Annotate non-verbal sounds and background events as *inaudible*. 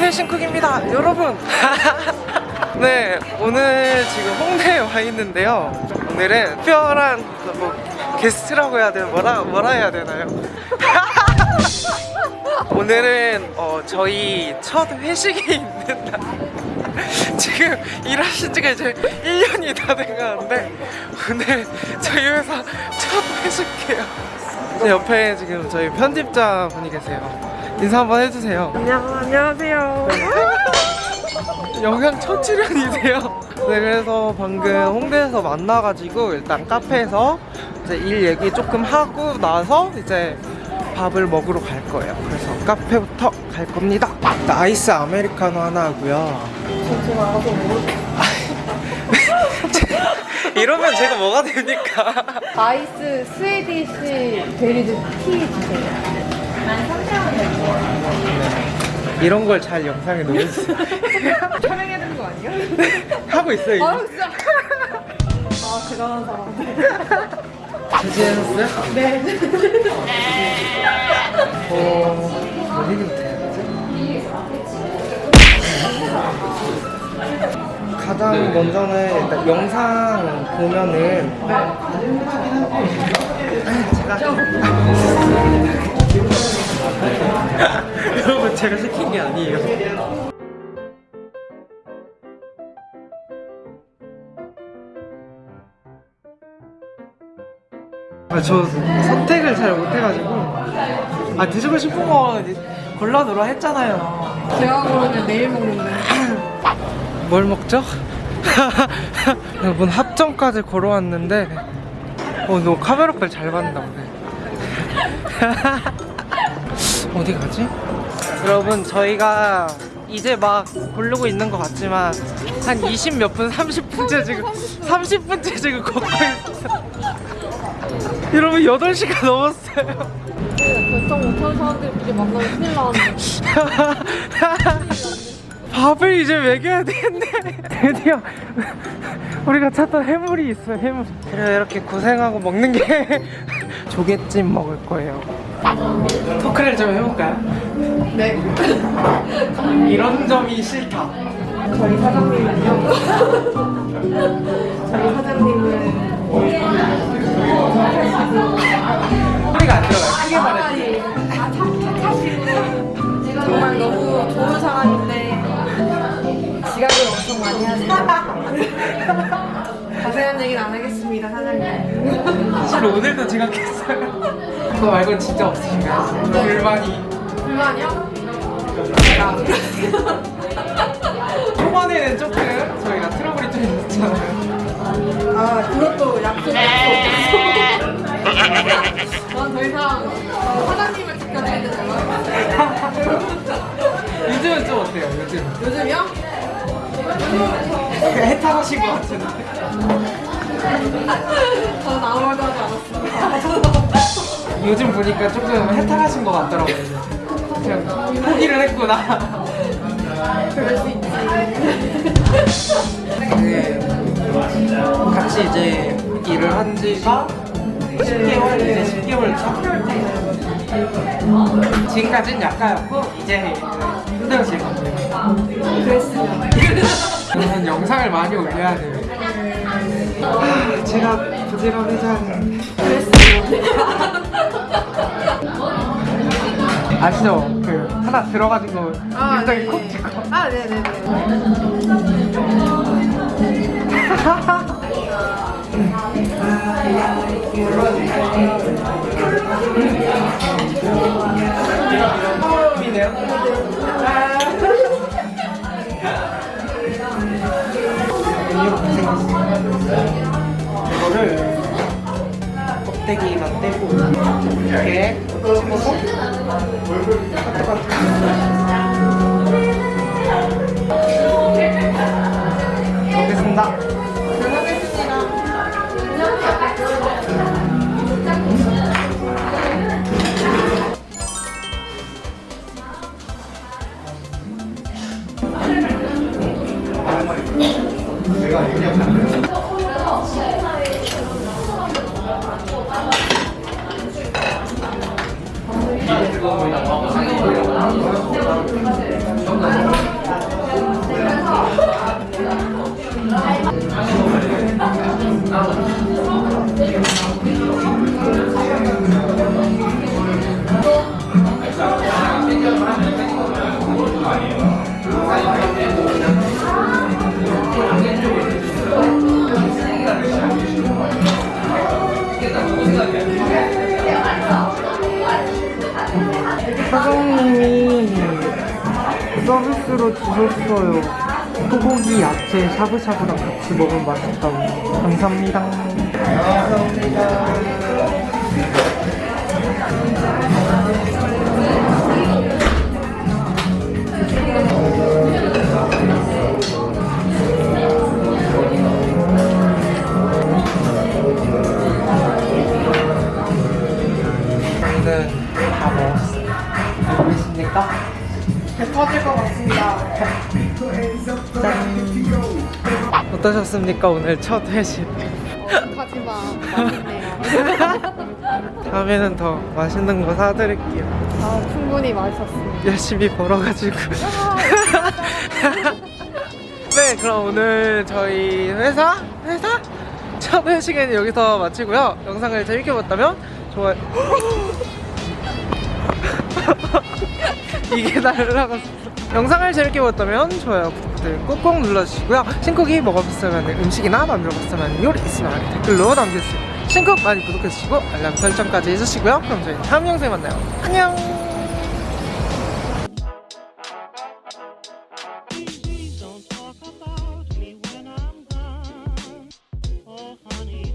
회신쿡입니다. 여러분. *laughs* 네 오늘 지금 홍대에 와 있는데요. 오늘은 특별한 뭐 게스트라고 해야 되나 뭐라, 뭐라 해야 되나요? *laughs* 오늘은 어, 저희 첫 회식이 있는 날. *laughs* 지금 일하신 지가 이제 1년이 다 돼가는데 오늘 저희 회사 첫 회식이에요. 제 옆에 지금 저희 편집자 분이 계세요 인사 한번 해주세요 안녕, 안녕하세요. 영상 첫 출연이세요 네 그래서 방금 홍대에서 만나가지고 일단 카페에서 이제 일 얘기 조금 하고 나서 이제 밥을 먹으러 갈 거예요 그래서 카페부터 갈 겁니다 아이스 아메리카노 하나 하고요. *laughs* 이러면 제가 뭐가 됩니까? 아이스 Swedish Berries 티 주세요. 이런 걸 잘 영상에 넣어주세요 *laughs* 촬영해야 되는 거 아니야? *laughs* 하고 있어요 아, 진짜. 아, 대단한 사람. 제지했어요? 네. 어... 뭐 얘기부터 해야지? 가장 먼저는 일단 영상 보면은 아니 제가 여러분 제가 시킨 게 아니에요 아, 저 선택을 잘 못해가지고 아 드시고 싶은 거 골라 놓으라 했잖아요 제가 그러면 내일 먹는데. 뭘 먹죠? *laughs* 여러분 합정까지 걸어왔는데 어, 너 카메라 빨 잘 받는다 오늘 *laughs* 어디 가지? 여러분 저희가 이제 막 고르고 있는 것 같지만 한 20 몇 분, 30분째 지금 30분째 지금 걷고 있어요 여러분 8시가 넘었어요 결정 못하는 사람들끼리 만나면 큰일 나는데. *laughs* 밥을 이제 먹여야 되는데 *laughs* 드디어 우리가 찾던 해물이 있어요 해물. 그래 이렇게 고생하고 먹는 게 *laughs* 조개찜 먹을 거예요. 토크를 좀 해볼까요? 네. *laughs* 이런 점이 싫다. 저희 사장님은요. 저희 사장님은 소리가 안 들어가요. 크게 말해 아, 정말 너무 좋은 사람인데 지각을 엄청 많이 하세요. *laughs* 자세한 얘기는 안 하겠습니다, 사장님. 사실 오늘도 지각했어요 그거 말고는 진짜 없으신가요? 불만이 불만이요? *laughs* 초반에는 조금 저희가 트러블이 좀 있었잖아요 아, 그것도 약속 약속. 전더 이상 사장님을 지켜드리는 걸로. *laughs* 요즘은 좀 어때요 요즘? 요즘이요? 해탈하신 것 같은데 저는 아무 말도 하지 않았습니다. 요즘 보니까 조금 해탈하신 것 같더라고요. 그냥 포기를 했구나. 그럴 수 있지. 그 같이 이제 일을 한 지가 10개월, 이제 10개월 차. 지금까지는 약간였고 이제 겁니다. 그랬으면. 저는 영상을 많이 올려야 돼요. 아, *laughs* 제가 부지런해서 하는 아시죠? 그 하나 들어가지고 아, 굉장히 네. 콕 찍고 아, 네네네. 처 *laughs* *laughs* 생겼어요. 이거를 껍데기만 떼고 이렇게 집어서 먹겠습니다. 제가 그냥 가는 거예요. 사장님이 서비스로 주셨어요. 소고기 야채 샤브샤브랑 같이 먹으면 맛있다고. 감사합니다. 감사합니다. 것 같습니다. 어떠셨습니까 오늘 첫 회식? 하지마 맛있네요. *laughs* 다음에는 더 맛있는 거 사드릴게요. 아 충분히 맛있었습니다. 열심히 벌어가지고. *laughs* 네, 그럼 오늘 저희 회사 회사 첫 회식은 여기서 마치고요. 영상을 재밌게 봤다면 좋아요. *laughs* 이게 날라갔어. 영상을 재밌게 봤다면 좋아요, 구독 버튼 꾹꾹 눌러주시고요. 신쿡이 먹어봤으면 음식이나 만들어봤으면 요리 있으면 댓글로 남겨주세요. 신쿡 많이 구독해주시고 알람 설정까지 해주시고요. 그럼 저희 다음 영상에 만나요. 안녕.